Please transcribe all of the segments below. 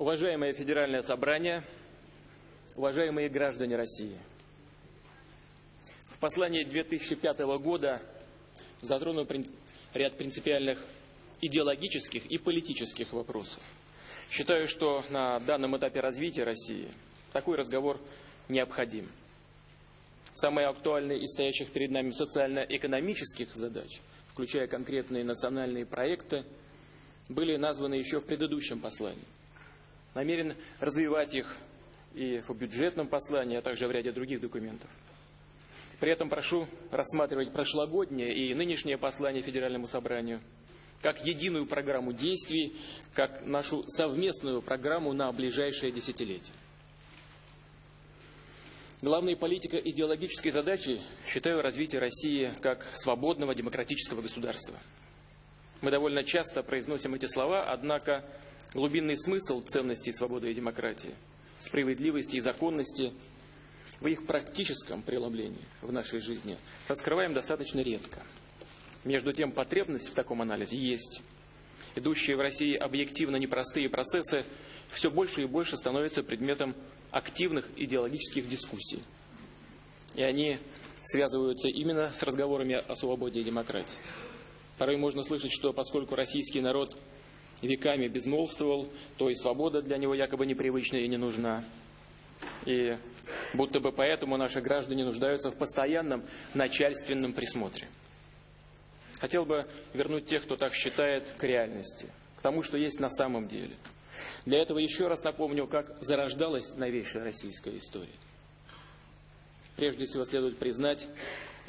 Уважаемое Федеральное собрание, уважаемые граждане России, в послании 2005 года затронул ряд принципиальных идеологических и политических вопросов. Считаю, что на данном этапе развития России такой разговор необходим. Самые актуальные из стоящих перед нами социально-экономических задач, включая конкретные национальные проекты, были названы еще в предыдущем послании. Намерен развивать их и в бюджетном послании, а также в ряде других документов. При этом прошу рассматривать прошлогоднее и нынешнее послание Федеральному собранию как единую программу действий, как нашу совместную программу на ближайшее десятилетие. Главной политико-идеологической задачей считаю развитие России как свободного демократического государства. Мы довольно часто произносим эти слова, однако глубинный смысл ценностей свободы и демократии, справедливости и законности в их практическом преломлении в нашей жизни раскрываем достаточно редко. Между тем, потребность в таком анализе есть. Идущие в России объективно непростые процессы все больше и больше становятся предметом активных идеологических дискуссий. И они связываются именно с разговорами о свободе и демократии. Порой можно слышать, что поскольку российский народ веками безмолвствовал, то и свобода для него якобы непривычна и не нужна. И будто бы поэтому наши граждане нуждаются в постоянном начальственном присмотре. Хотел бы вернуть тех, кто так считает, к реальности, к тому, что есть на самом деле. Для этого еще раз напомню, как зарождалась новейшая российская история. Прежде всего следует признать,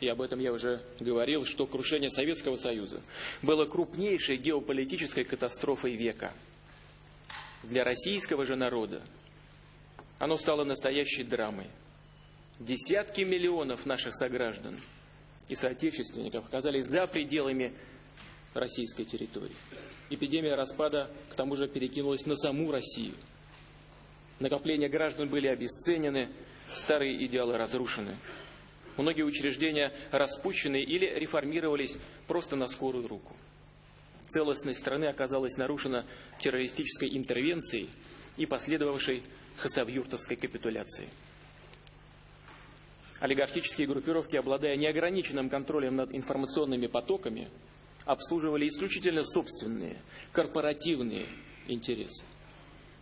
и об этом я уже говорил, что крушение Советского Союза было крупнейшей геополитической катастрофой века. Для российского же народа оно стало настоящей драмой. Десятки миллионов наших сограждан и соотечественников оказались за пределами российской территории. Эпидемия распада, к тому же, перекинулась на саму Россию. Накопления граждан были обесценены, старые идеалы разрушены. Многие учреждения распущены или реформировались просто на скорую руку. Целостность страны оказалась нарушена террористической интервенцией и последовавшей хасавюртовской капитуляцией. Олигархические группировки, обладая неограниченным контролем над информационными потоками, обслуживали исключительно собственные, корпоративные интересы.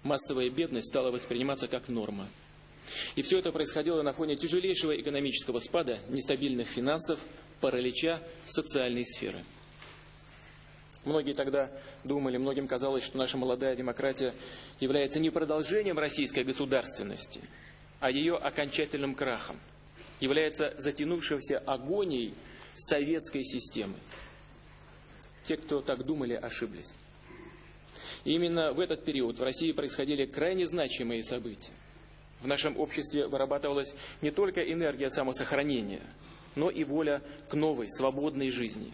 Массовая бедность стала восприниматься как норма – и все это происходило на фоне тяжелейшего экономического спада, нестабильных финансов, паралича социальной сферы. Многие тогда думали, многим казалось, что наша молодая демократия является не продолжением российской государственности, а ее окончательным крахом, является затянувшейся агонией советской системы. Те, кто так думали, ошиблись. И именно в этот период в России происходили крайне значимые события. В нашем обществе вырабатывалась не только энергия самосохранения, но и воля к новой, свободной жизни.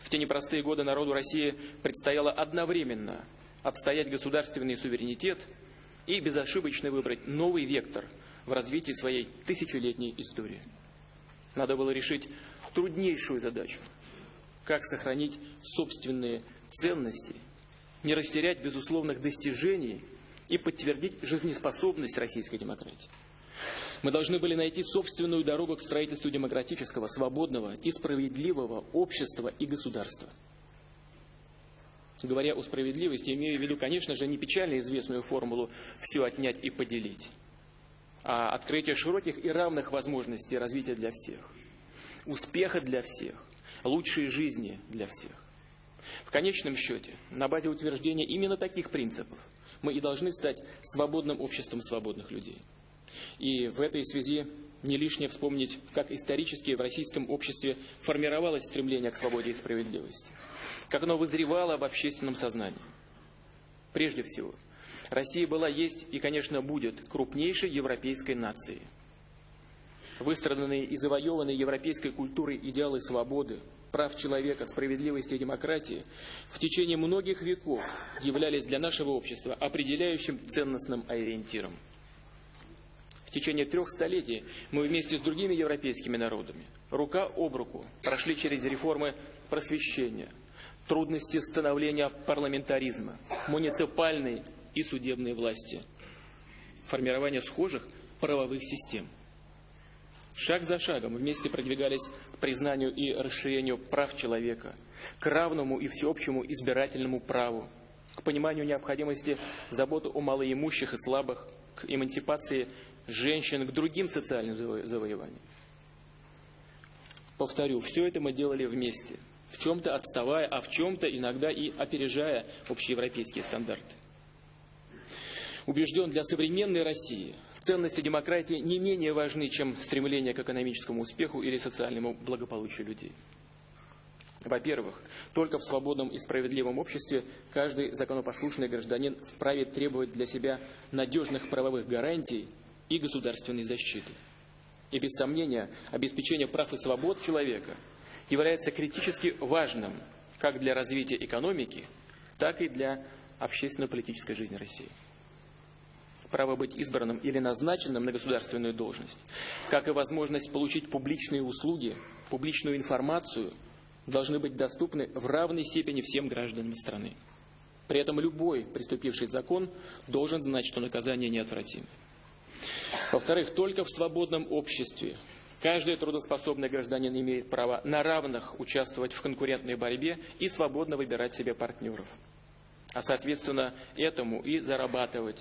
В те непростые годы народу России предстояло одновременно отстоять государственный суверенитет и безошибочно выбрать новый вектор в развитии своей тысячелетней истории. Надо было решить труднейшую задачу – как сохранить собственные ценности, не растерять безусловных достижений – и подтвердить жизнеспособность российской демократии. Мы должны были найти собственную дорогу к строительству демократического, свободного и справедливого общества и государства. Говоря о справедливости, имею в виду, конечно же, не печально известную формулу «все отнять и поделить», а открытие широких и равных возможностей развития для всех, успеха для всех, лучшей жизни для всех. В конечном счете, на базе утверждения именно таких принципов – мы и должны стать свободным обществом свободных людей. И в этой связи не лишнее вспомнить, как исторически в российском обществе формировалось стремление к свободе и справедливости, как оно вызревало в общественном сознании. Прежде всего, Россия была, есть и, конечно, будет крупнейшей европейской нацией. Выстраданные и завоеванные европейской культурой идеалы свободы, прав человека, справедливости и демократии в течение многих веков являлись для нашего общества определяющим ценностным ориентиром. В течение трех столетий мы вместе с другими европейскими народами рука об руку прошли через реформы просвещения, трудности становления парламентаризма, муниципальной и судебной власти, формирование схожих правовых систем. Шаг за шагом вместе продвигались к признанию и расширению прав человека, к равному и всеобщему избирательному праву, к пониманию необходимости заботы о малоимущих и слабых, к эмансипации женщин, к другим социальным завоеваниям. Повторю, все это мы делали вместе, в чем-то отставая, а в чем-то иногда и опережая общеевропейские стандарты. Убежден, для современной России ценности демократии не менее важны, чем стремление к экономическому успеху или социальному благополучию людей. Во-первых, только в свободном и справедливом обществе каждый законопослушный гражданин вправе требовать для себя надежных правовых гарантий и государственной защиты. И без сомнения, обеспечение прав и свобод человека является критически важным как для развития экономики, так и для общественно-политической жизни России. Право быть избранным или назначенным на государственную должность, как и возможность получить публичные услуги, публичную информацию, должны быть доступны в равной степени всем гражданам страны. При этом любой приступивший закон должен знать, что наказание неотвратимо. Во-вторых, только в свободном обществе каждый трудоспособный гражданин имеет право на равных участвовать в конкурентной борьбе и свободно выбирать себе партнеров. А соответственно этому и зарабатывать.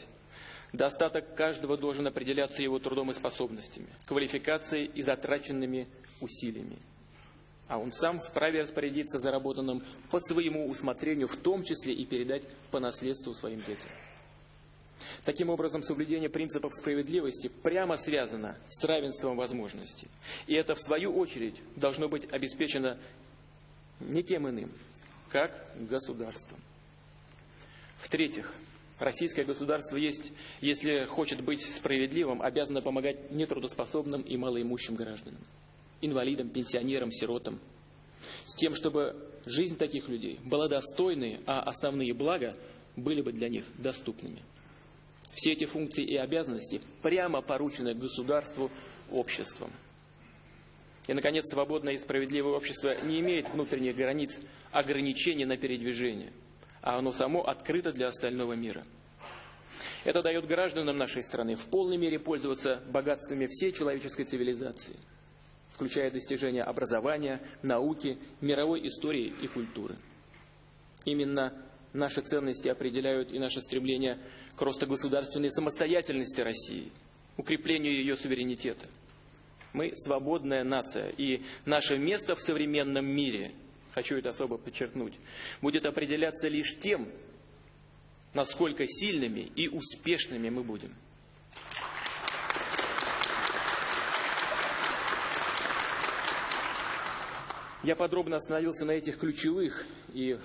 Достаток каждого должен определяться его трудом и способностями, квалификацией и затраченными усилиями. А он сам вправе распорядиться заработанным по своему усмотрению, в том числе и передать по наследству своим детям. Таким образом, соблюдение принципов справедливости прямо связано с равенством возможностей. И это, в свою очередь, должно быть обеспечено никем иным, как государством. В-третьих, российское государство есть, если хочет быть справедливым, обязано помогать нетрудоспособным и малоимущим гражданам, инвалидам, пенсионерам, сиротам, с тем, чтобы жизнь таких людей была достойной, а основные блага были бы для них доступными. Все эти функции и обязанности прямо поручены государству, обществом. И, наконец, свободное и справедливое общество не имеет внутренних границ ограничений на передвижение, а оно само открыто для остального мира. Это дает гражданам нашей страны в полной мере пользоваться богатствами всей человеческой цивилизации, включая достижения образования, науки, мировой истории и культуры. Именно наши ценности определяют и наше стремление к росту государственной самостоятельности России, укреплению ее суверенитета. Мы свободная нация, и наше место в современном мире, хочу это особо подчеркнуть, будет определяться лишь тем, насколько сильными и успешными мы будем. Я подробно остановился на этих ключевых и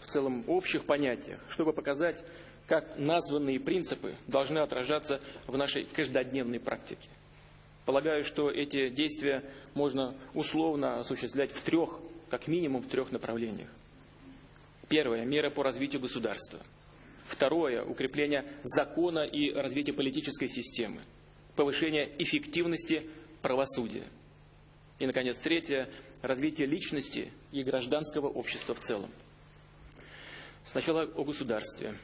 в целом общих понятиях, чтобы показать, как названные принципы должны отражаться в нашей каждодневной практике. Полагаю, что эти действия можно условно осуществлять в трех, как минимум в трех направлениях. Первое – меры по развитию государства. Второе – укрепление закона и развитие политической системы. Повышение эффективности правосудия. И, наконец, третье – развитие личности и гражданского общества в целом. Сначала о государстве.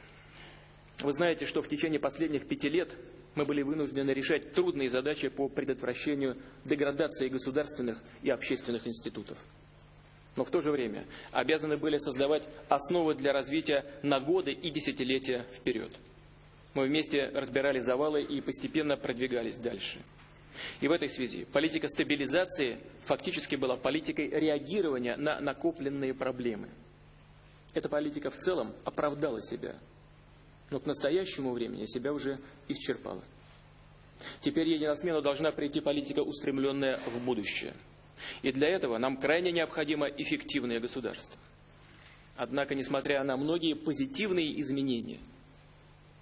Вы знаете, что в течение последних пяти лет мы были вынуждены решать трудные задачи по предотвращению деградации государственных и общественных институтов. Но в то же время обязаны были создавать основы для развития на годы и десятилетия вперед. Мы вместе разбирали завалы и постепенно продвигались дальше. И в этой связи политика стабилизации фактически была политикой реагирования на накопленные проблемы. Эта политика в целом оправдала себя – но к настоящему времени себя уже исчерпала. Теперь ей на смену должна прийти политика, устремленная в будущее. И для этого нам крайне необходимо эффективное государство. Однако, несмотря на многие позитивные изменения,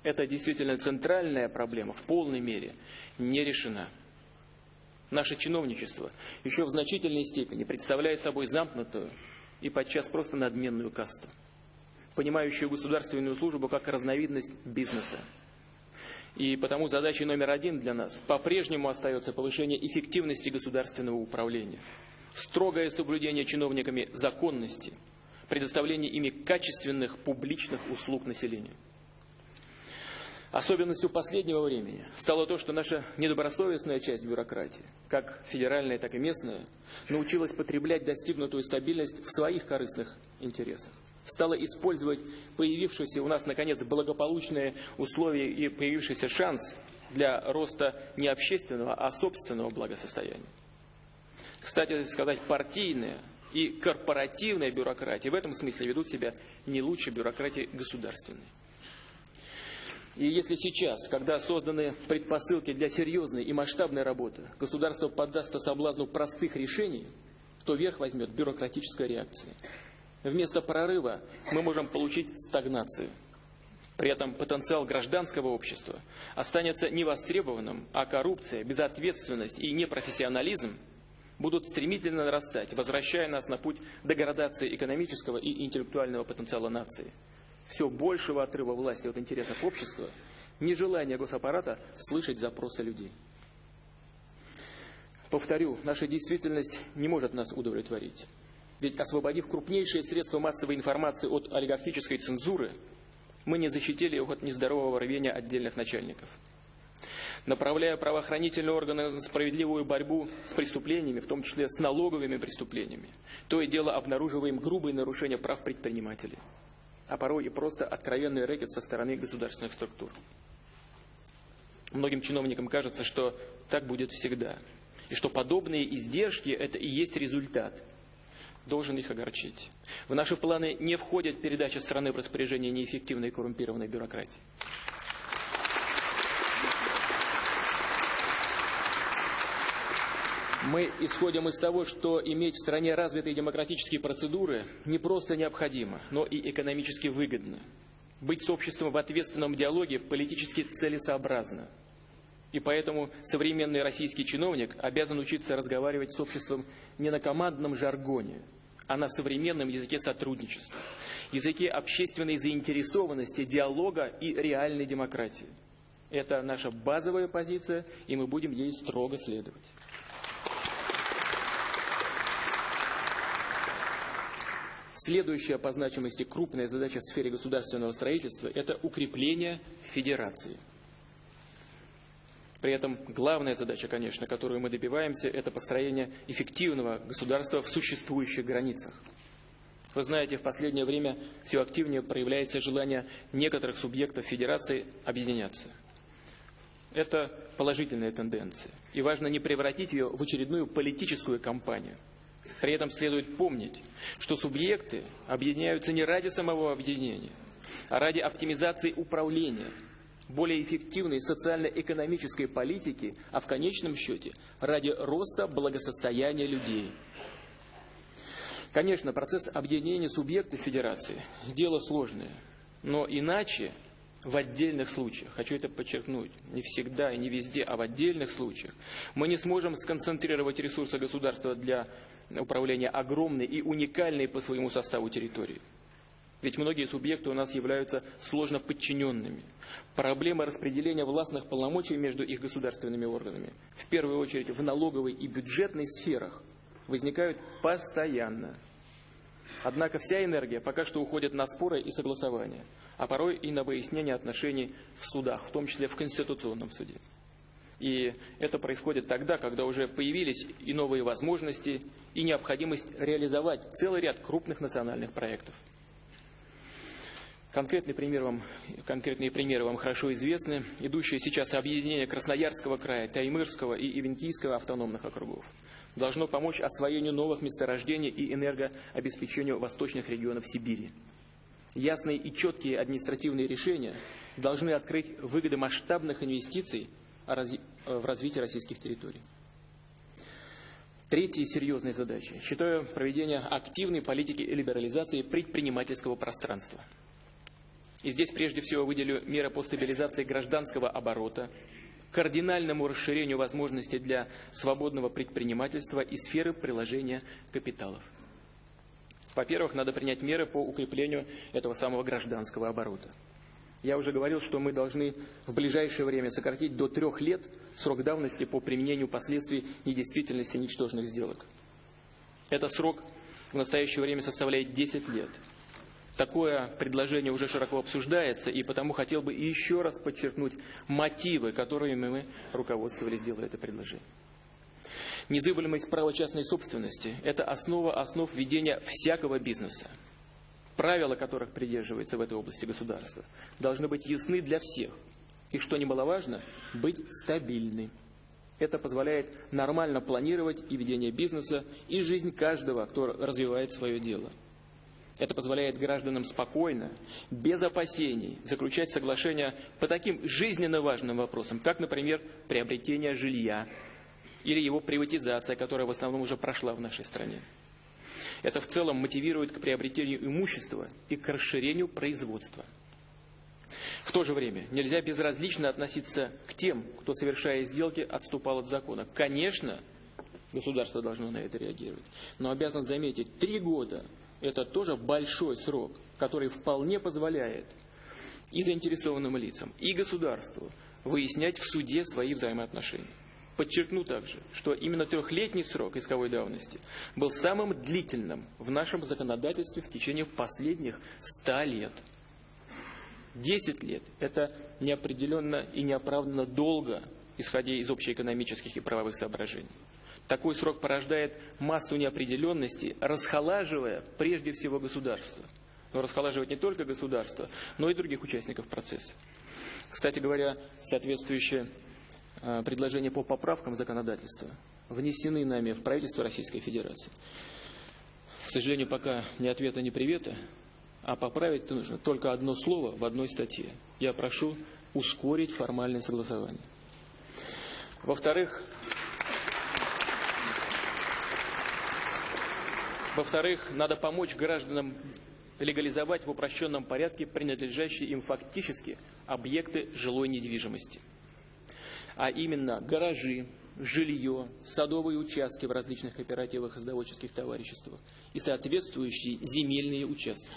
эта действительно центральная проблема в полной мере не решена. Наше чиновничество еще в значительной степени представляет собой замкнутую и подчас просто надменную касту понимающую государственную службу как разновидность бизнеса. И потому задачей номер один для нас по-прежнему остается повышение эффективности государственного управления, строгое соблюдение чиновниками законности, предоставление ими качественных публичных услуг населению. Особенностью последнего времени стало то, что наша недобросовестная часть бюрократии, как федеральная, так и местная, научилась потреблять достигнутую стабильность в своих корыстных интересах. Стала использовать появившиеся у нас, наконец, благополучные условия и появившийся шанс для роста не общественного, а собственного благосостояния. Кстати сказать, партийная и корпоративная бюрократия в этом смысле ведут себя не лучше бюрократии государственной. И если сейчас, когда созданы предпосылки для серьезной и масштабной работы, государство поддастся соблазну простых решений, то верх возьмет бюрократическая реакция. Вместо прорыва мы можем получить стагнацию. При этом потенциал гражданского общества останется невостребованным, а коррупция, безответственность и непрофессионализм будут стремительно нарастать, возвращая нас на путь деградации экономического и интеллектуального потенциала нации все большего отрыва власти от интересов общества, нежелание госаппарата слышать запросы людей. Повторю, наша действительность не может нас удовлетворить. Ведь освободив крупнейшие средства массовой информации от олигархической цензуры, мы не защитили их от нездорового рвения отдельных начальников. Направляя правоохранительные органы на справедливую борьбу с преступлениями, в том числе с налоговыми преступлениями, то и дело обнаруживаем грубые нарушения прав предпринимателей а порой и просто откровенный рэкет со стороны государственных структур. Многим чиновникам кажется, что так будет всегда, и что подобные издержки – это и есть результат. Должен их огорчить. В наши планы не входит передача страны в распоряжение неэффективной и коррумпированной бюрократии. Мы исходим из того, что иметь в стране развитые демократические процедуры не просто необходимо, но и экономически выгодно. Быть с обществом в ответственном диалоге политически целесообразно. И поэтому современный российский чиновник обязан учиться разговаривать с обществом не на командном жаргоне, а на современном языке сотрудничества, языке общественной заинтересованности, диалога и реальной демократии. Это наша базовая позиция, и мы будем ей строго следовать. Следующая по значимости крупная задача в сфере государственного строительства – это укрепление федерации. При этом главная задача, конечно, которую мы добиваемся, это построение эффективного государства в существующих границах. Вы знаете, в последнее время все активнее проявляется желание некоторых субъектов федерации объединяться. Это положительная тенденция. И важно не превратить ее в очередную политическую кампанию – при этом следует помнить, что субъекты объединяются не ради самого объединения, а ради оптимизации управления, более эффективной социально-экономической политики, а в конечном счете ради роста благосостояния людей. Конечно, процесс объединения субъектов федерации – дело сложное, но иначе в отдельных случаях, хочу это подчеркнуть, не всегда и не везде, а в отдельных случаях, мы не сможем сконцентрировать ресурсы государства для управления огромной и уникальной по своему составу территории. Ведь многие субъекты у нас являются сложно подчиненными. Проблемы распределения властных полномочий между их государственными органами, в первую очередь в налоговой и бюджетной сферах, возникают постоянно. Однако вся энергия пока что уходит на споры и согласования, а порой и на выяснение отношений в судах, в том числе в Конституционном суде. И это происходит тогда, когда уже появились и новые возможности, и необходимость реализовать целый ряд крупных национальных проектов. Конкретные примеры, вам, конкретные примеры вам хорошо известны. Идущее сейчас объединение Красноярского края, Таймырского и Ивентийского автономных округов должно помочь освоению новых месторождений и энергообеспечению восточных регионов Сибири. Ясные и четкие административные решения должны открыть выгоды масштабных инвестиций в развитии российских территорий. Третьей серьезной задачей считаю проведение активной политики либерализации предпринимательского пространства. И здесь прежде всего выделю меры по стабилизации гражданского оборота, кардинальному расширению возможностей для свободного предпринимательства и сферы приложения капиталов. Во-первых, надо принять меры по укреплению этого самого гражданского оборота. Я уже говорил, что мы должны в ближайшее время сократить до трех лет срок давности по применению последствий недействительности ничтожных сделок. Этот срок в настоящее время составляет 10 лет. Такое предложение уже широко обсуждается, и потому хотел бы еще раз подчеркнуть мотивы, которыми мы руководствовались, делая это предложение. Незыблемость права частной собственности – это основа основ ведения всякого бизнеса. Правила, которых придерживается в этой области государства, должны быть ясны для всех. И, что немаловажно, быть стабильны. Это позволяет нормально планировать и ведение бизнеса, и жизнь каждого, кто развивает свое дело. Это позволяет гражданам спокойно, без опасений, заключать соглашения по таким жизненно важным вопросам, как, например, приобретение жилья или его приватизация, которая в основном уже прошла в нашей стране. Это в целом мотивирует к приобретению имущества и к расширению производства. В то же время нельзя безразлично относиться к тем, кто, совершая сделки, отступал от закона. Конечно, государство должно на это реагировать, но обязан заметить, три года это тоже большой срок, который вполне позволяет и заинтересованным лицам, и государству выяснять в суде свои взаимоотношения. Подчеркну также, что именно трехлетний срок исковой давности был самым длительным в нашем законодательстве в течение последних ста лет. Десять лет – это неопределенно и неоправданно долго, исходя из общеэкономических и правовых соображений. Такой срок порождает массу неопределенности, расхолаживая прежде всего государство. Но расхолаживать не только государство, но и других участников процесса. Кстати говоря, соответствующие а, предложения по поправкам законодательства внесены нами в правительство Российской Федерации. К сожалению, пока ни ответа, ни привета, а поправить нужно только одно слово в одной статье. Я прошу ускорить формальное согласование. Во-вторых, Во-вторых, надо помочь гражданам легализовать в упрощенном порядке принадлежащие им фактически объекты жилой недвижимости. А именно гаражи, жилье, садовые участки в различных кооперативах и садоводческих товариществах и соответствующие земельные участки.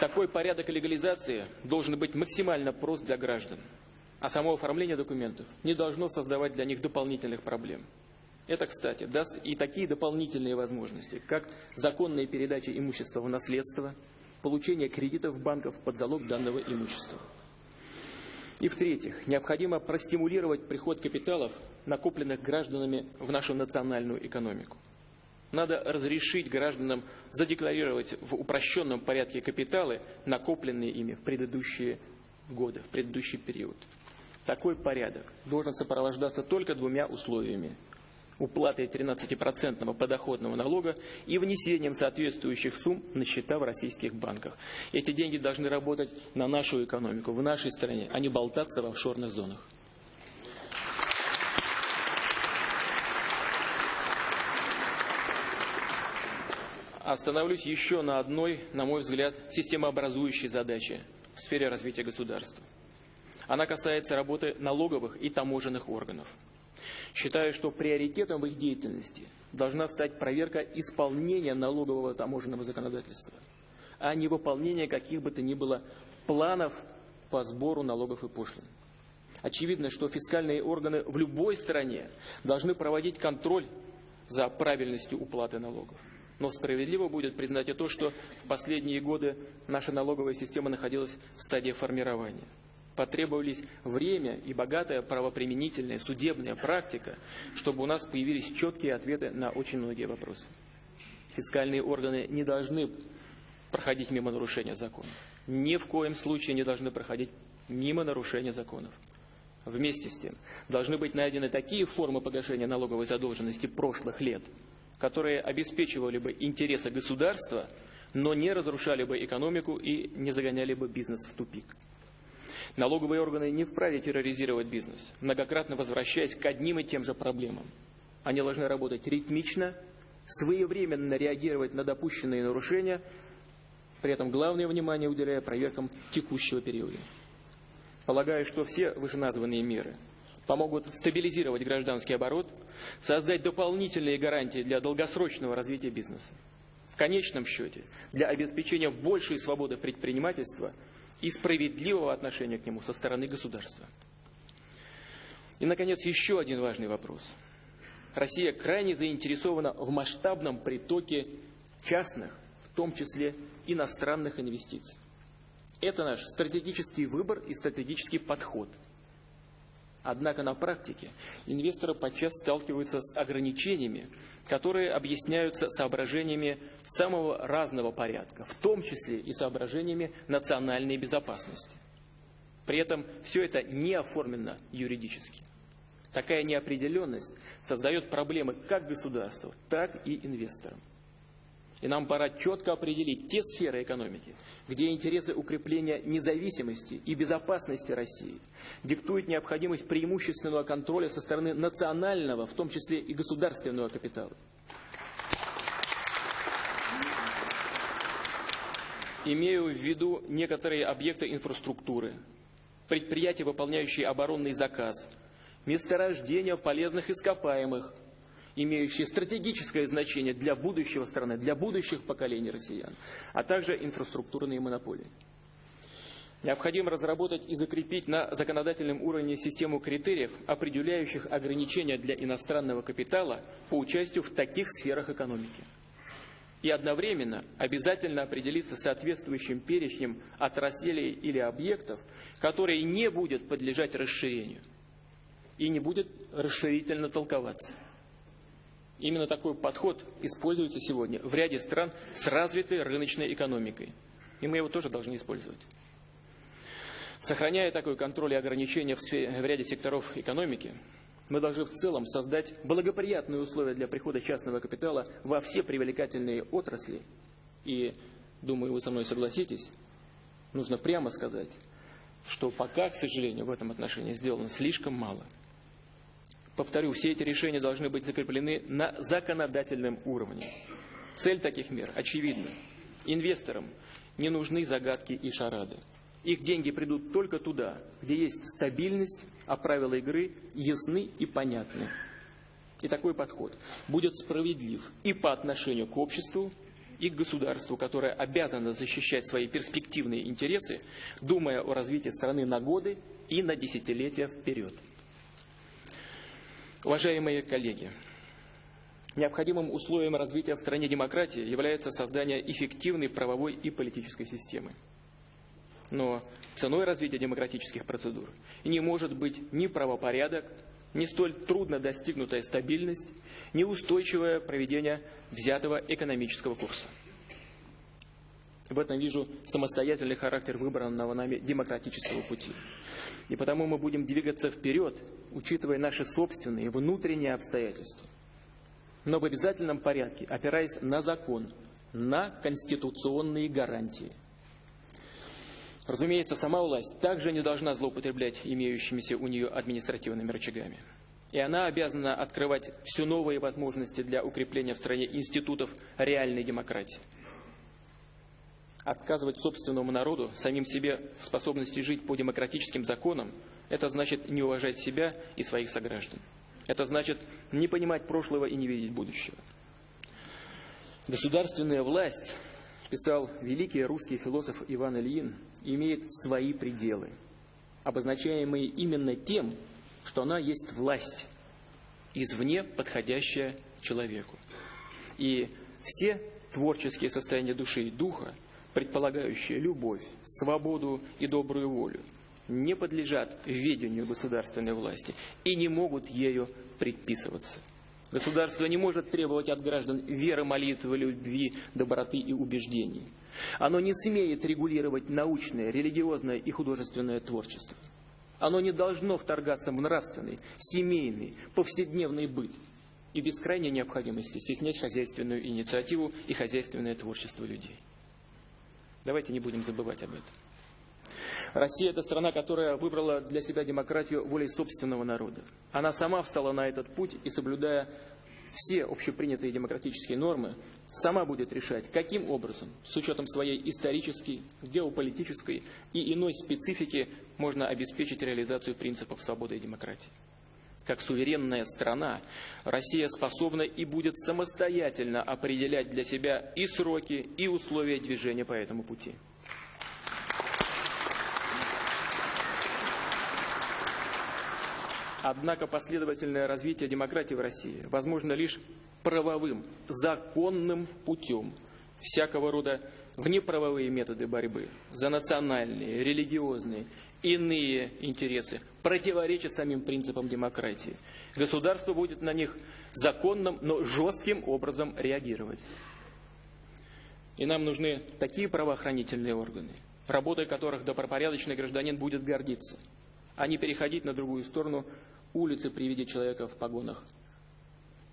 Такой порядок легализации должен быть максимально прост для граждан, а само оформление документов не должно создавать для них дополнительных проблем. Это, кстати, даст и такие дополнительные возможности, как законная передача имущества в наследство, получение кредитов банков под залог данного имущества. И в-третьих, необходимо простимулировать приход капиталов, накопленных гражданами в нашу национальную экономику. Надо разрешить гражданам задекларировать в упрощенном порядке капиталы, накопленные ими в предыдущие годы, в предыдущий период. Такой порядок должен сопровождаться только двумя условиями уплатой 13% подоходного налога и внесением соответствующих сумм на счета в российских банках. Эти деньги должны работать на нашу экономику, в нашей стране, а не болтаться в офшорных зонах. Остановлюсь еще на одной, на мой взгляд, системообразующей задаче в сфере развития государства. Она касается работы налоговых и таможенных органов. Считаю, что приоритетом в их деятельности должна стать проверка исполнения налогового таможенного законодательства, а не выполнение каких бы то ни было планов по сбору налогов и пошлин. Очевидно, что фискальные органы в любой стране должны проводить контроль за правильностью уплаты налогов. Но справедливо будет признать и то, что в последние годы наша налоговая система находилась в стадии формирования потребовались время и богатая правоприменительная судебная практика, чтобы у нас появились четкие ответы на очень многие вопросы. Фискальные органы не должны проходить мимо нарушения законов. Ни в коем случае не должны проходить мимо нарушения законов. Вместе с тем, должны быть найдены такие формы погашения налоговой задолженности прошлых лет, которые обеспечивали бы интересы государства, но не разрушали бы экономику и не загоняли бы бизнес в тупик. Налоговые органы не вправе терроризировать бизнес, многократно возвращаясь к одним и тем же проблемам. Они должны работать ритмично, своевременно реагировать на допущенные нарушения, при этом главное внимание уделяя проверкам текущего периода. Полагаю, что все вышеназванные меры помогут стабилизировать гражданский оборот, создать дополнительные гарантии для долгосрочного развития бизнеса. В конечном счете, для обеспечения большей свободы предпринимательства – и справедливого отношения к нему со стороны государства. И, наконец, еще один важный вопрос. Россия крайне заинтересована в масштабном притоке частных, в том числе иностранных инвестиций. Это наш стратегический выбор и стратегический подход. Однако на практике инвесторы подчас сталкиваются с ограничениями, которые объясняются соображениями самого разного порядка, в том числе и соображениями национальной безопасности. При этом все это не оформлено юридически. Такая неопределенность создает проблемы как государству, так и инвесторам. И нам пора четко определить те сферы экономики, где интересы укрепления независимости и безопасности России диктуют необходимость преимущественного контроля со стороны национального, в том числе и государственного капитала. Имею в виду некоторые объекты инфраструктуры, предприятия, выполняющие оборонный заказ, месторождения полезных ископаемых, имеющие стратегическое значение для будущего страны, для будущих поколений россиян, а также инфраструктурные монополии. Необходимо разработать и закрепить на законодательном уровне систему критериев, определяющих ограничения для иностранного капитала по участию в таких сферах экономики. И одновременно обязательно определиться соответствующим перечнем отраслей или объектов, которые не будут подлежать расширению и не будет расширительно толковаться. Именно такой подход используется сегодня в ряде стран с развитой рыночной экономикой. И мы его тоже должны использовать. Сохраняя такой контроль и ограничения в, сфере, в ряде секторов экономики, мы должны в целом создать благоприятные условия для прихода частного капитала во все привлекательные отрасли. И, думаю, вы со мной согласитесь, нужно прямо сказать, что пока, к сожалению, в этом отношении сделано слишком мало. Повторю, все эти решения должны быть закреплены на законодательном уровне. Цель таких мер очевидна. Инвесторам не нужны загадки и шарады. Их деньги придут только туда, где есть стабильность, а правила игры ясны и понятны. И такой подход будет справедлив и по отношению к обществу, и к государству, которое обязано защищать свои перспективные интересы, думая о развитии страны на годы и на десятилетия вперед. Уважаемые коллеги, необходимым условием развития в стране демократии является создание эффективной правовой и политической системы. Но ценой развития демократических процедур не может быть ни правопорядок, ни столь трудно достигнутая стабильность, ни устойчивое проведение взятого экономического курса. В этом вижу самостоятельный характер выбранного нами демократического пути. И потому мы будем двигаться вперед, учитывая наши собственные внутренние обстоятельства. Но в обязательном порядке, опираясь на закон, на конституционные гарантии. Разумеется, сама власть также не должна злоупотреблять имеющимися у нее административными рычагами. И она обязана открывать все новые возможности для укрепления в стране институтов реальной демократии. Отказывать собственному народу, самим себе в способности жить по демократическим законам, это значит не уважать себя и своих сограждан. Это значит не понимать прошлого и не видеть будущего. Государственная власть, писал великий русский философ Иван Ильин, имеет свои пределы, обозначаемые именно тем, что она есть власть, извне подходящая человеку. И все творческие состояния души и духа предполагающие любовь, свободу и добрую волю, не подлежат ведению государственной власти и не могут ею предписываться. Государство не может требовать от граждан веры, молитвы, любви, доброты и убеждений. Оно не смеет регулировать научное, религиозное и художественное творчество. Оно не должно вторгаться в нравственный, семейный, повседневный быт и без крайней необходимости стеснять хозяйственную инициативу и хозяйственное творчество людей. Давайте не будем забывать об этом. Россия – это страна, которая выбрала для себя демократию волей собственного народа. Она сама встала на этот путь и, соблюдая все общепринятые демократические нормы, сама будет решать, каким образом, с учетом своей исторической, геополитической и иной специфики, можно обеспечить реализацию принципов свободы и демократии. Как суверенная страна, Россия способна и будет самостоятельно определять для себя и сроки, и условия движения по этому пути. Однако последовательное развитие демократии в России возможно лишь правовым, законным путем. Всякого рода внеправовые методы борьбы за национальные, религиозные, иные интересы противоречат самим принципам демократии. Государство будет на них законным, но жестким образом реагировать. И нам нужны такие правоохранительные органы, работой которых добропорядочный гражданин будет гордиться, а не переходить на другую сторону улицы при виде человека в погонах.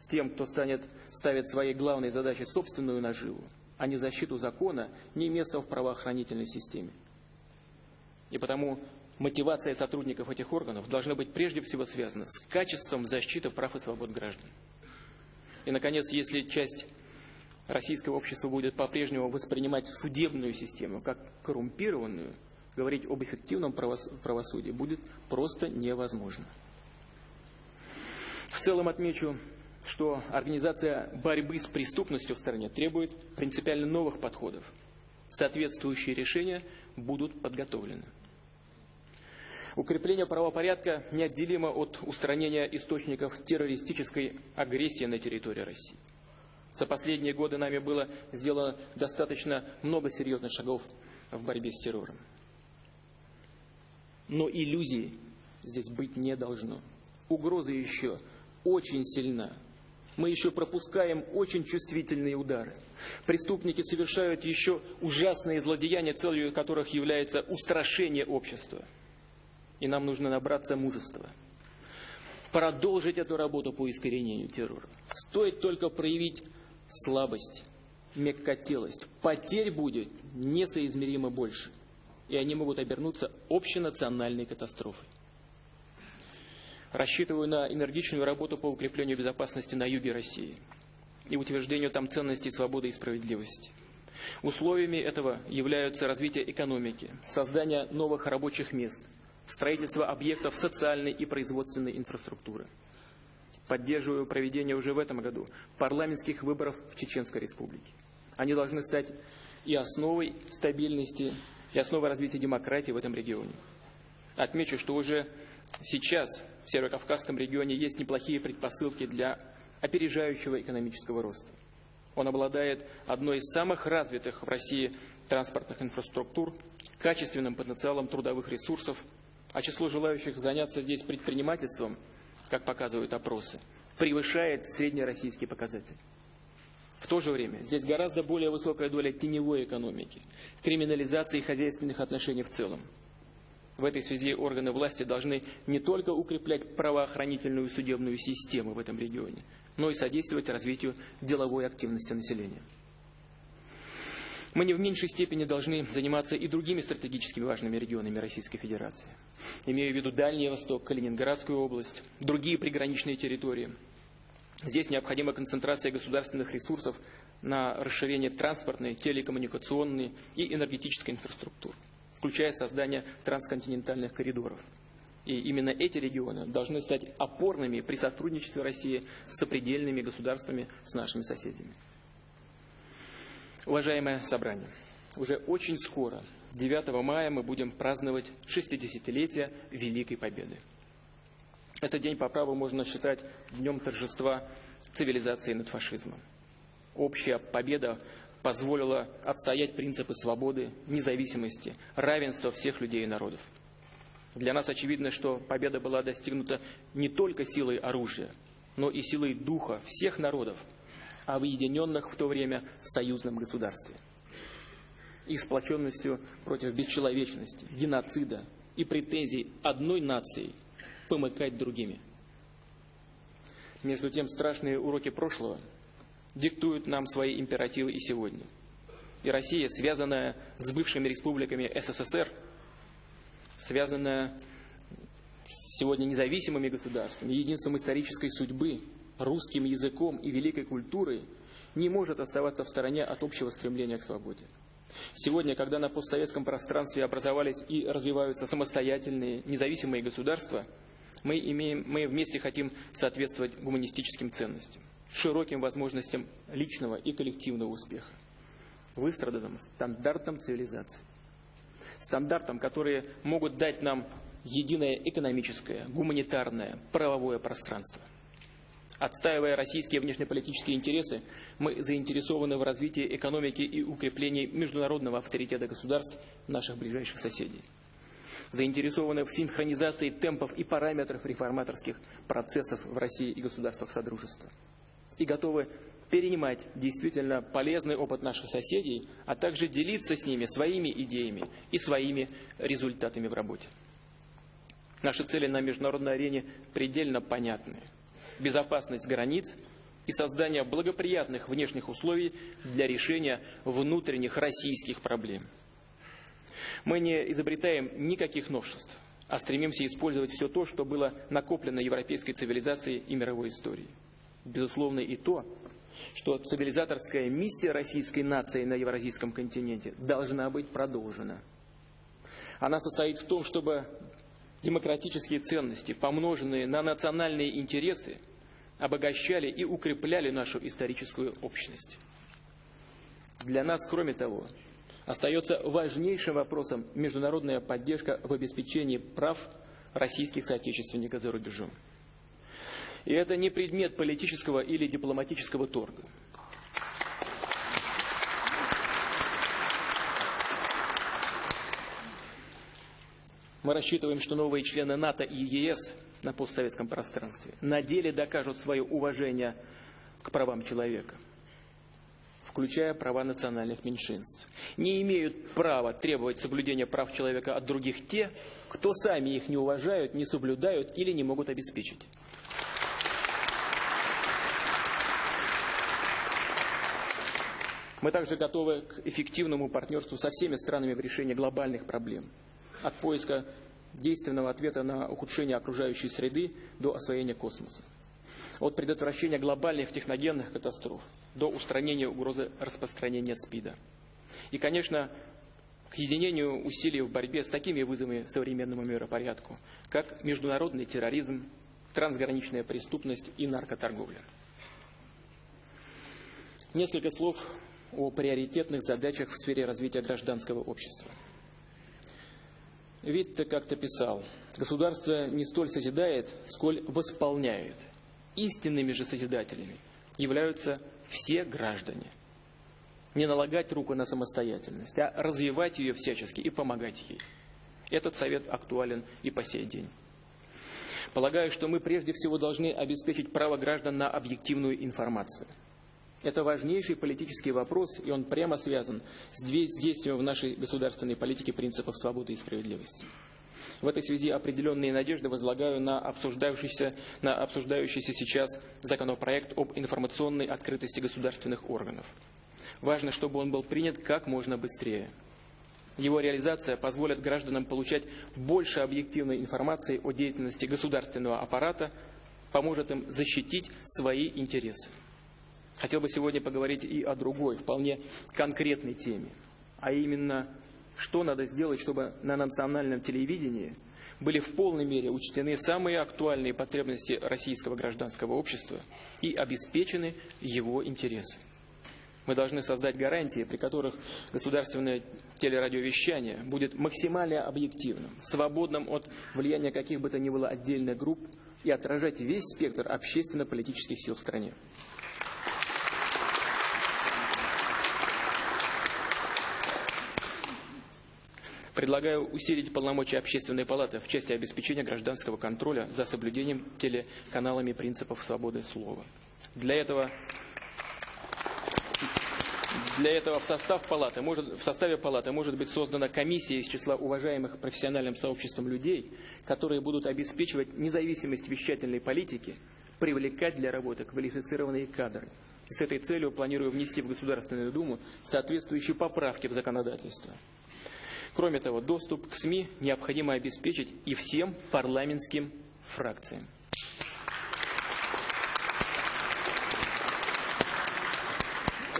Тем, кто станет, ставит своей главной задачей собственную наживу, а не защиту закона, не место в правоохранительной системе. И потому мотивация сотрудников этих органов должна быть прежде всего связана с качеством защиты прав и свобод граждан. И, наконец, если часть российского общества будет по-прежнему воспринимать судебную систему как коррумпированную, говорить об эффективном правосудии будет просто невозможно. В целом отмечу, что организация борьбы с преступностью в стране требует принципиально новых подходов. Соответствующие решения будут подготовлены. Укрепление правопорядка неотделимо от устранения источников террористической агрессии на территории России. За последние годы нами было сделано достаточно много серьезных шагов в борьбе с террором. Но иллюзий здесь быть не должно. Угроза еще очень сильна. Мы еще пропускаем очень чувствительные удары. Преступники совершают еще ужасные злодеяния, целью которых является устрашение общества. И нам нужно набраться мужества. Продолжить эту работу по искоренению террора. Стоит только проявить слабость, мягкотелость. Потерь будет несоизмеримо больше. И они могут обернуться общенациональной катастрофой. Рассчитываю на энергичную работу по укреплению безопасности на юге России и утверждению там ценностей свободы и справедливости. Условиями этого являются развитие экономики, создание новых рабочих мест, строительство объектов социальной и производственной инфраструктуры. Поддерживаю проведение уже в этом году парламентских выборов в Чеченской Республике. Они должны стать и основой стабильности, и основой развития демократии в этом регионе. Отмечу, что уже сейчас в Северо-Кавказском регионе есть неплохие предпосылки для опережающего экономического роста. Он обладает одной из самых развитых в России транспортных инфраструктур, качественным потенциалом трудовых ресурсов, а число желающих заняться здесь предпринимательством, как показывают опросы, превышает среднероссийский показатель. В то же время здесь гораздо более высокая доля теневой экономики, криминализации хозяйственных отношений в целом. В этой связи органы власти должны не только укреплять правоохранительную и судебную систему в этом регионе, но и содействовать развитию деловой активности населения. Мы не в меньшей степени должны заниматься и другими стратегически важными регионами Российской Федерации. Имею в виду Дальний Восток, Калининградскую область, другие приграничные территории. Здесь необходима концентрация государственных ресурсов на расширение транспортной, телекоммуникационной и энергетической инфраструктуры включая создание трансконтинентальных коридоров. И именно эти регионы должны стать опорными при сотрудничестве России с сопредельными государствами, с нашими соседями. Уважаемое собрание, уже очень скоро, 9 мая, мы будем праздновать 60-летие Великой Победы. Этот день по праву можно считать днем торжества цивилизации над фашизмом. Общая победа позволила отстоять принципы свободы, независимости, равенства всех людей и народов. Для нас очевидно, что победа была достигнута не только силой оружия, но и силой духа всех народов, объединенных в то время в союзном государстве. И сплоченностью против бесчеловечности, геноцида и претензий одной нации помыкать другими. Между тем, страшные уроки прошлого – диктуют нам свои императивы и сегодня. И Россия, связанная с бывшими республиками СССР, связанная сегодня независимыми государствами, единством исторической судьбы, русским языком и великой культурой, не может оставаться в стороне от общего стремления к свободе. Сегодня, когда на постсоветском пространстве образовались и развиваются самостоятельные, независимые государства, мы, имеем, мы вместе хотим соответствовать гуманистическим ценностям широким возможностям личного и коллективного успеха, выстраданным стандартам цивилизации. Стандартам, которые могут дать нам единое экономическое, гуманитарное, правовое пространство. Отстаивая российские внешнеполитические интересы, мы заинтересованы в развитии экономики и укреплении международного авторитета государств наших ближайших соседей. Заинтересованы в синхронизации темпов и параметров реформаторских процессов в России и государствах Содружества. И готовы перенимать действительно полезный опыт наших соседей, а также делиться с ними своими идеями и своими результатами в работе. Наши цели на международной арене предельно понятны. Безопасность границ и создание благоприятных внешних условий для решения внутренних российских проблем. Мы не изобретаем никаких новшеств, а стремимся использовать все то, что было накоплено европейской цивилизацией и мировой историей. Безусловно, и то, что цивилизаторская миссия российской нации на евразийском континенте должна быть продолжена. Она состоит в том, чтобы демократические ценности, помноженные на национальные интересы, обогащали и укрепляли нашу историческую общность. Для нас, кроме того, остается важнейшим вопросом международная поддержка в обеспечении прав российских соотечественников за рубежом. И это не предмет политического или дипломатического торга. Мы рассчитываем, что новые члены НАТО и ЕС на постсоветском пространстве на деле докажут свое уважение к правам человека, включая права национальных меньшинств. Не имеют права требовать соблюдения прав человека от других те, кто сами их не уважают, не соблюдают или не могут обеспечить. Мы также готовы к эффективному партнерству со всеми странами в решении глобальных проблем. От поиска действенного ответа на ухудшение окружающей среды до освоения космоса. От предотвращения глобальных техногенных катастроф до устранения угрозы распространения СПИДа. И, конечно, к единению усилий в борьбе с такими вызовами современному миропорядку, как международный терроризм, трансграничная преступность и наркоторговля. Несколько слов о приоритетных задачах в сфере развития гражданского общества. Витте как-то писал, государство не столь созидает, сколь восполняет. Истинными же созидателями являются все граждане. Не налагать руку на самостоятельность, а развивать ее всячески и помогать ей. Этот совет актуален и по сей день. Полагаю, что мы прежде всего должны обеспечить право граждан на объективную информацию – это важнейший политический вопрос, и он прямо связан с действием в нашей государственной политике принципов свободы и справедливости. В этой связи определенные надежды возлагаю на обсуждающийся, на обсуждающийся сейчас законопроект об информационной открытости государственных органов. Важно, чтобы он был принят как можно быстрее. Его реализация позволит гражданам получать больше объективной информации о деятельности государственного аппарата, поможет им защитить свои интересы. Хотел бы сегодня поговорить и о другой, вполне конкретной теме, а именно, что надо сделать, чтобы на национальном телевидении были в полной мере учтены самые актуальные потребности российского гражданского общества и обеспечены его интересы. Мы должны создать гарантии, при которых государственное телерадиовещание будет максимально объективным, свободным от влияния каких бы то ни было отдельных групп и отражать весь спектр общественно-политических сил в стране. Предлагаю усилить полномочия общественной палаты в части обеспечения гражданского контроля за соблюдением телеканалами принципов свободы слова. Для этого для этого в, состав палаты может, в составе палаты может быть создана комиссия из числа уважаемых профессиональным сообществом людей, которые будут обеспечивать независимость вещательной политики, привлекать для работы квалифицированные кадры. С этой целью планирую внести в Государственную Думу соответствующие поправки в законодательство. Кроме того, доступ к СМИ необходимо обеспечить и всем парламентским фракциям.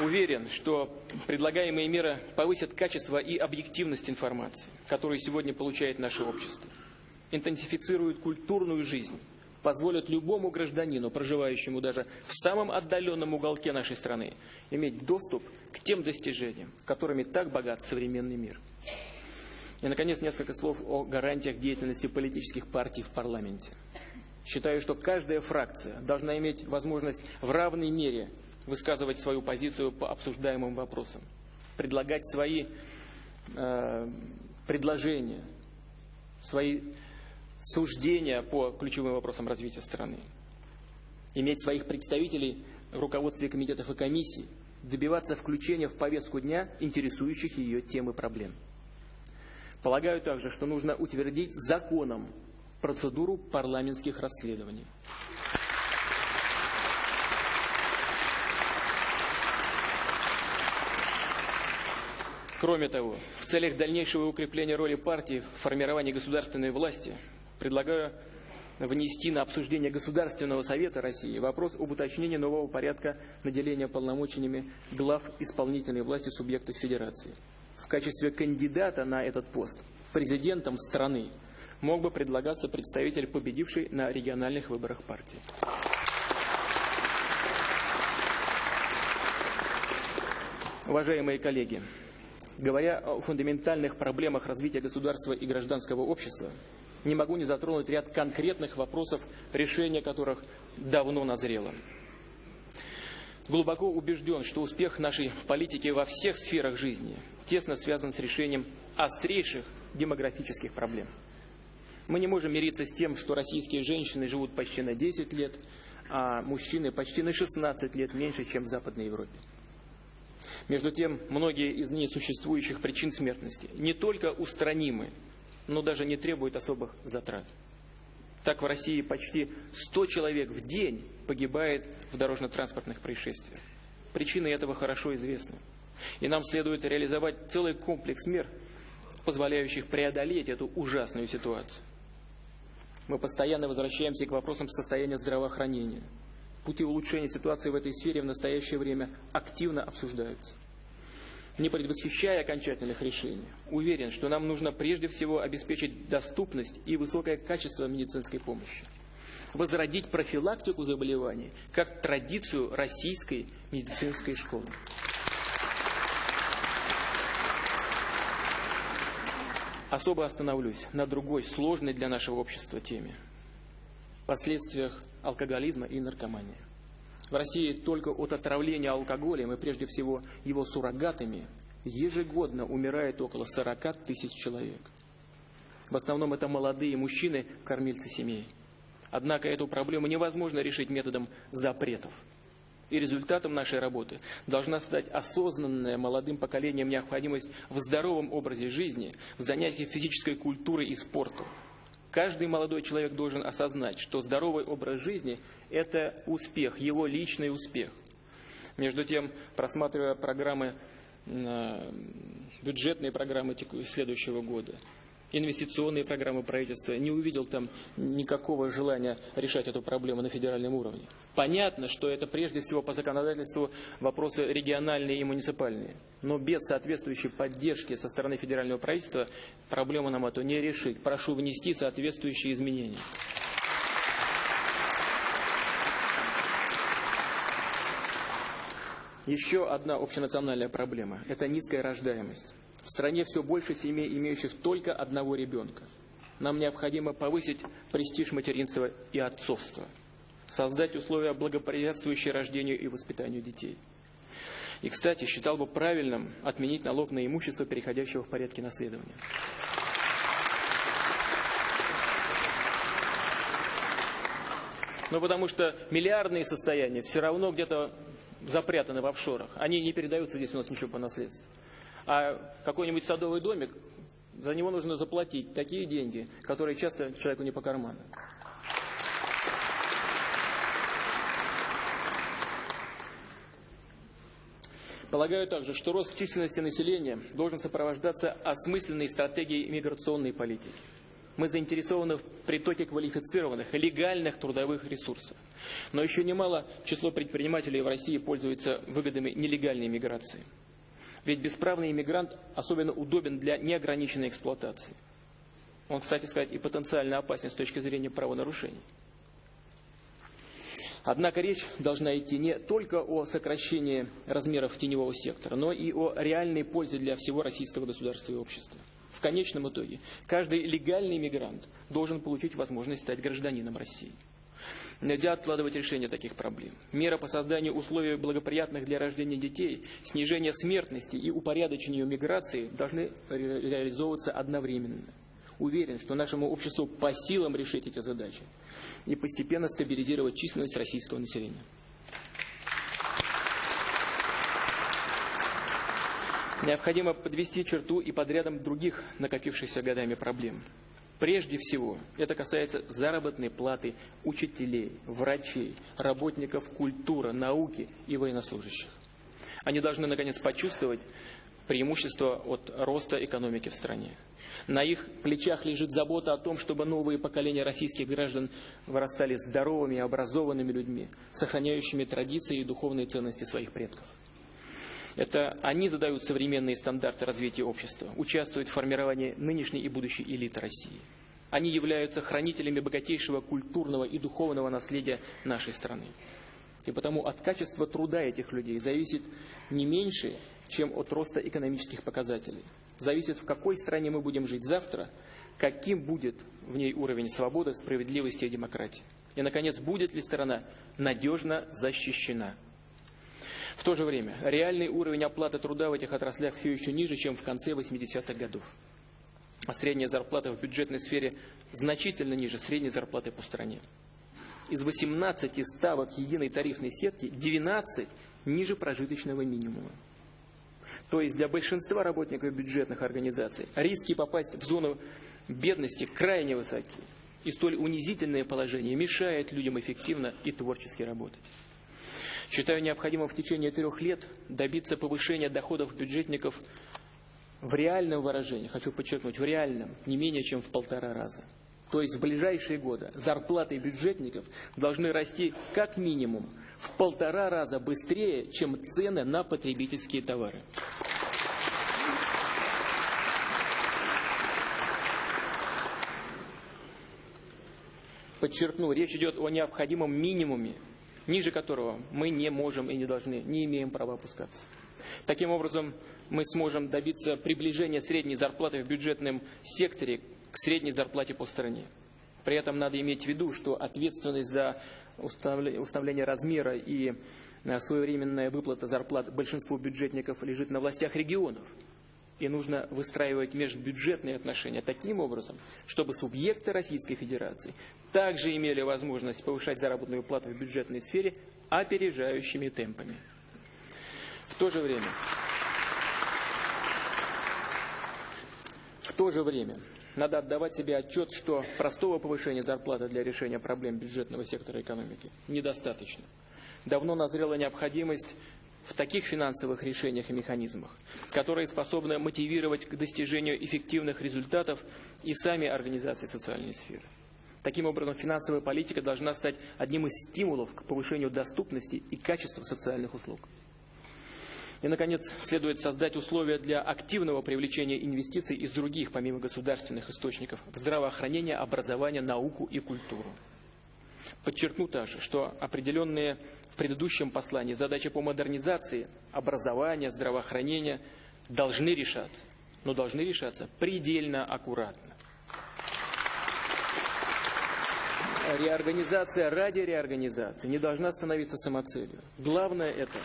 Уверен, что предлагаемые меры повысят качество и объективность информации, которую сегодня получает наше общество, интенсифицируют культурную жизнь, позволят любому гражданину, проживающему даже в самом отдаленном уголке нашей страны, иметь доступ к тем достижениям, которыми так богат современный мир. И, наконец, несколько слов о гарантиях деятельности политических партий в парламенте. Считаю, что каждая фракция должна иметь возможность в равной мере высказывать свою позицию по обсуждаемым вопросам, предлагать свои э, предложения, свои суждения по ключевым вопросам развития страны, иметь своих представителей в руководстве комитетов и комиссий, добиваться включения в повестку дня интересующих ее тем и проблем. Полагаю также, что нужно утвердить законом процедуру парламентских расследований. Кроме того, в целях дальнейшего укрепления роли партии в формировании государственной власти предлагаю внести на обсуждение Государственного Совета России вопрос об уточнении нового порядка наделения полномочиями глав исполнительной власти субъектов Федерации. В качестве кандидата на этот пост президентом страны мог бы предлагаться представитель победившей на региональных выборах партии. Уважаемые коллеги, Говоря о фундаментальных проблемах развития государства и гражданского общества, не могу не затронуть ряд конкретных вопросов, решение которых давно назрело. Глубоко убежден, что успех нашей политики во всех сферах жизни тесно связан с решением острейших демографических проблем. Мы не можем мириться с тем, что российские женщины живут почти на 10 лет, а мужчины почти на 16 лет меньше, чем в Западной Европе. Между тем, многие из несуществующих причин смертности не только устранимы, но даже не требуют особых затрат. Так в России почти 100 человек в день погибает в дорожно-транспортных происшествиях. Причины этого хорошо известны. И нам следует реализовать целый комплекс мер, позволяющих преодолеть эту ужасную ситуацию. Мы постоянно возвращаемся к вопросам состояния здравоохранения – Пути улучшения ситуации в этой сфере в настоящее время активно обсуждаются. Не предвосхищая окончательных решений, уверен, что нам нужно прежде всего обеспечить доступность и высокое качество медицинской помощи. Возродить профилактику заболеваний как традицию российской медицинской школы. Особо остановлюсь на другой сложной для нашего общества теме – последствиях алкоголизма и наркомании. В России только от отравления алкоголем и прежде всего его суррогатами ежегодно умирает около 40 тысяч человек. В основном это молодые мужчины, кормильцы семей. Однако эту проблему невозможно решить методом запретов. И результатом нашей работы должна стать осознанная молодым поколением необходимость в здоровом образе жизни, в занятиях физической культурой и спортом. Каждый молодой человек должен осознать, что здоровый образ жизни – это успех, его личный успех. Между тем, просматривая программы, бюджетные программы следующего года, инвестиционные программы правительства, не увидел там никакого желания решать эту проблему на федеральном уровне. Понятно, что это прежде всего по законодательству вопросы региональные и муниципальные. Но без соответствующей поддержки со стороны федерального правительства проблему нам эту не решить. Прошу внести соответствующие изменения. Еще одна общенациональная проблема – это низкая рождаемость. В стране все больше семей, имеющих только одного ребенка. Нам необходимо повысить престиж материнства и отцовства, создать условия, благоприятствующие рождению и воспитанию детей. И, кстати, считал бы правильным отменить налог на имущество, переходящего в порядке наследования. Ну, потому что миллиардные состояния все равно где-то запрятаны в офшорах. Они не передаются здесь у нас ничего по наследству. А какой-нибудь садовый домик, за него нужно заплатить такие деньги, которые часто человеку не по карману. Полагаю также, что рост численности населения должен сопровождаться осмысленной стратегией миграционной политики. Мы заинтересованы в притоке квалифицированных легальных трудовых ресурсов. Но еще немало число предпринимателей в России пользуется выгодами нелегальной миграции. Ведь бесправный иммигрант особенно удобен для неограниченной эксплуатации. Он, кстати сказать, и потенциально опасен с точки зрения правонарушений. Однако речь должна идти не только о сокращении размеров теневого сектора, но и о реальной пользе для всего российского государства и общества. В конечном итоге каждый легальный мигрант должен получить возможность стать гражданином России. Нельзя откладывать решение таких проблем. Мера по созданию условий благоприятных для рождения детей, снижение смертности и упорядочению миграции должны ре реализовываться одновременно. Уверен, что нашему обществу по силам решить эти задачи и постепенно стабилизировать численность российского населения. Необходимо подвести черту и под рядом других накопившихся годами проблем. Прежде всего, это касается заработной платы учителей, врачей, работников культуры, науки и военнослужащих. Они должны, наконец, почувствовать преимущество от роста экономики в стране. На их плечах лежит забота о том, чтобы новые поколения российских граждан вырастали здоровыми и образованными людьми, сохраняющими традиции и духовные ценности своих предков. Это они задают современные стандарты развития общества, участвуют в формировании нынешней и будущей элиты России. Они являются хранителями богатейшего культурного и духовного наследия нашей страны. И потому от качества труда этих людей зависит не меньше, чем от роста экономических показателей. Зависит, в какой стране мы будем жить завтра, каким будет в ней уровень свободы, справедливости и демократии. И, наконец, будет ли страна надежно защищена. В то же время реальный уровень оплаты труда в этих отраслях все еще ниже, чем в конце 80-х годов. А средняя зарплата в бюджетной сфере значительно ниже средней зарплаты по стране. Из 18 ставок единой тарифной сетки 12 ниже прожиточного минимума. То есть для большинства работников бюджетных организаций риски попасть в зону бедности крайне высоки. И столь унизительное положение мешает людям эффективно и творчески работать. Считаю необходимым в течение трех лет добиться повышения доходов бюджетников в реальном выражении, хочу подчеркнуть, в реальном, не менее чем в полтора раза. То есть в ближайшие годы зарплаты бюджетников должны расти как минимум в полтора раза быстрее, чем цены на потребительские товары. Подчеркну, речь идет о необходимом минимуме ниже которого мы не можем и не должны, не имеем права опускаться. Таким образом, мы сможем добиться приближения средней зарплаты в бюджетном секторе к средней зарплате по стране. При этом надо иметь в виду, что ответственность за установление размера и э, своевременная выплата зарплат большинству бюджетников лежит на властях регионов и нужно выстраивать межбюджетные отношения таким образом, чтобы субъекты Российской Федерации также имели возможность повышать заработную плату в бюджетной сфере опережающими темпами. В то же время, в то же время надо отдавать себе отчет, что простого повышения зарплаты для решения проблем бюджетного сектора экономики недостаточно. Давно назрела необходимость в таких финансовых решениях и механизмах, которые способны мотивировать к достижению эффективных результатов и сами организации социальной сферы. Таким образом, финансовая политика должна стать одним из стимулов к повышению доступности и качества социальных услуг. И, наконец, следует создать условия для активного привлечения инвестиций из других, помимо государственных источников, в здравоохранение, образование, науку и культуру. Подчеркну также, что определенные в предыдущем послании задачи по модернизации образования, здравоохранения должны решаться, но должны решаться предельно аккуратно. Реорганизация ради реорганизации не должна становиться самоцелью. Главное это,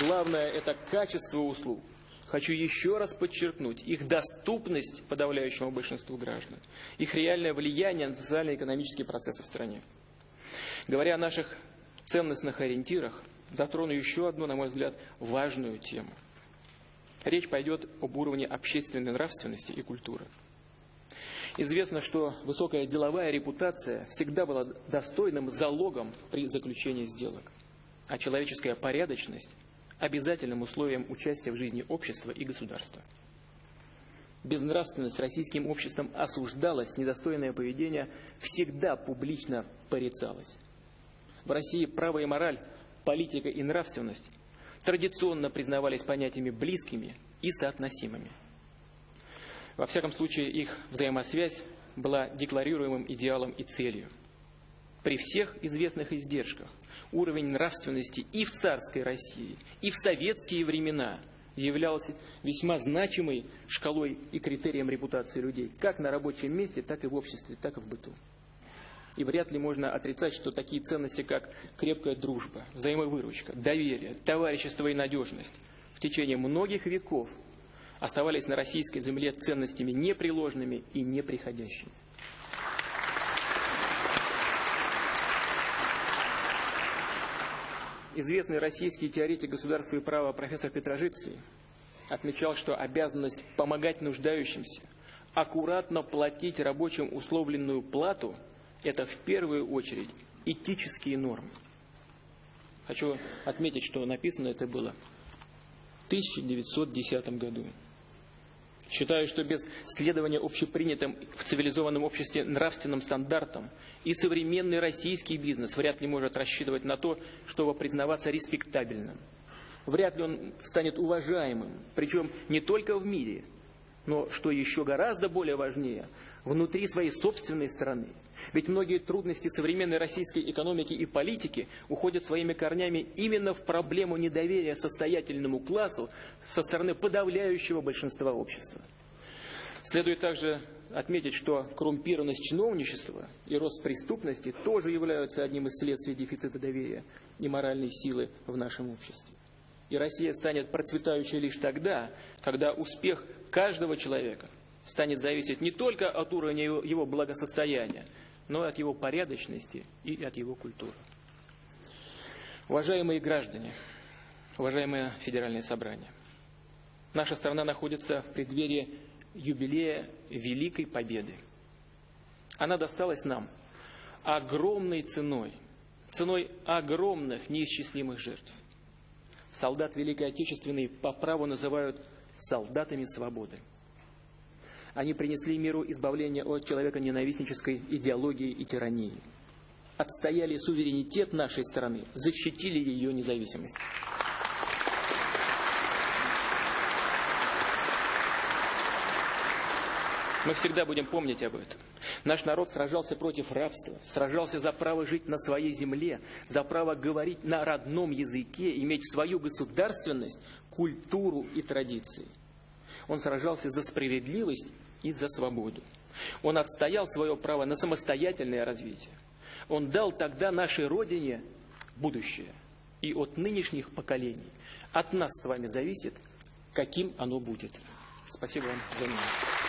главное это качество услуг, Хочу еще раз подчеркнуть их доступность подавляющему большинству граждан, их реальное влияние на социально-экономические процессы в стране. Говоря о наших ценностных ориентирах, затрону еще одну, на мой взгляд, важную тему. Речь пойдет об уровне общественной нравственности и культуры. Известно, что высокая деловая репутация всегда была достойным залогом при заключении сделок, а человеческая порядочность обязательным условием участия в жизни общества и государства. Безнравственность российским обществом осуждалась, недостойное поведение всегда публично порицалось. В России право и мораль, политика и нравственность традиционно признавались понятиями близкими и соотносимыми. Во всяком случае, их взаимосвязь была декларируемым идеалом и целью. При всех известных издержках уровень нравственности и в царской России, и в советские времена являлся весьма значимой шкалой и критерием репутации людей, как на рабочем месте, так и в обществе, так и в быту. И вряд ли можно отрицать, что такие ценности, как крепкая дружба, взаимовыручка, доверие, товарищество и надежность в течение многих веков оставались на российской земле ценностями непреложными и неприходящими. Известный российский теоретик государства и права профессор Петрожицкий отмечал, что обязанность помогать нуждающимся, аккуратно платить рабочим условленную плату – это в первую очередь этические нормы. Хочу отметить, что написано это было в 1910 году. Считаю, что без следования общепринятым в цивилизованном обществе нравственным стандартам и современный российский бизнес вряд ли может рассчитывать на то, чтобы признаваться респектабельным. Вряд ли он станет уважаемым, причем не только в мире, но, что еще гораздо более важнее, внутри своей собственной страны. Ведь многие трудности современной российской экономики и политики уходят своими корнями именно в проблему недоверия состоятельному классу со стороны подавляющего большинства общества. Следует также отметить, что коррумпированность чиновничества и рост преступности тоже являются одним из следствий дефицита доверия и моральной силы в нашем обществе. И Россия станет процветающей лишь тогда, когда успех каждого человека станет зависеть не только от уровня его благосостояния, но и от его порядочности и от его культуры. Уважаемые граждане, уважаемое Федеральное собрание, наша страна находится в преддверии юбилея Великой Победы. Она досталась нам огромной ценой, ценой огромных неисчислимых жертв – солдат Великой Отечественной по праву называют солдатами свободы. Они принесли миру избавление от человеконенавистнической идеологии и тирании. Отстояли суверенитет нашей страны, защитили ее независимость. Мы всегда будем помнить об этом. Наш народ сражался против рабства, сражался за право жить на своей земле, за право говорить на родном языке, иметь свою государственность, культуру и традиции. Он сражался за справедливость и за свободу. Он отстоял свое право на самостоятельное развитие. Он дал тогда нашей Родине будущее. И от нынешних поколений, от нас с вами зависит, каким оно будет. Спасибо вам за внимание.